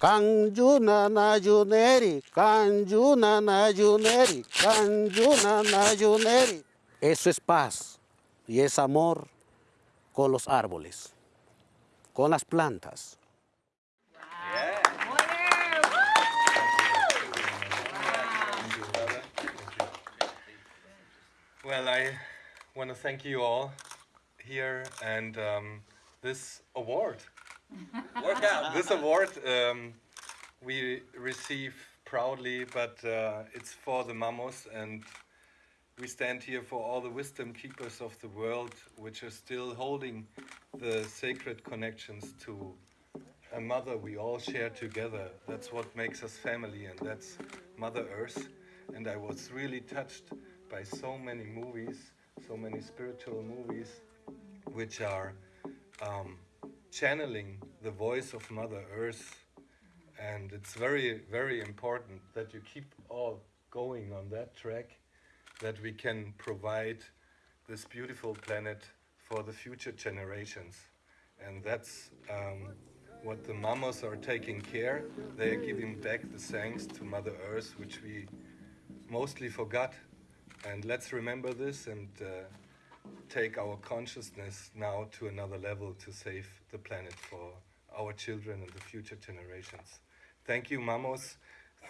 Kanjuna Najuneri, Kanjuna Najuneri, Kanjuna Najuneri. Eso es paz y es amor con los árboles, con las plantas. Well, I want to thank you all here and um, this award. This award um, we receive proudly, but uh, it's for the mamos and we stand here for all the wisdom keepers of the world which are still holding the sacred connections to a mother we all share together. That's what makes us family and that's Mother Earth. And I was really touched by so many movies, so many spiritual movies which are um, channeling the voice of Mother Earth. And it's very, very important that you keep all going on that track, that we can provide this beautiful planet for the future generations. And that's um, what the mamas are taking care. They are giving back the thanks to Mother Earth, which we mostly forgot. And let's remember this and uh, take our consciousness now to another level to save the planet for our children and the future generations. Thank you, Mamos.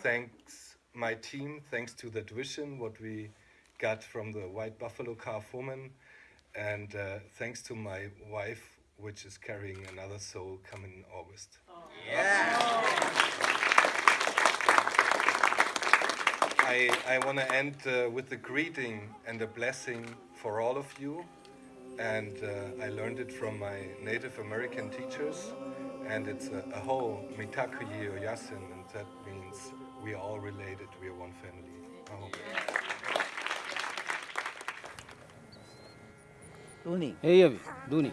Thanks, my team. Thanks to that vision, what we got from the White Buffalo Calf woman. And uh, thanks to my wife, which is carrying another soul coming in August. I, I want to end uh, with a greeting and a blessing for all of you. And uh, I learned it from my Native American teachers. And it's a, whole ho mitakuye oyasin, and that means we are all related, we are one family. Duni. Hey, Duni. Duni.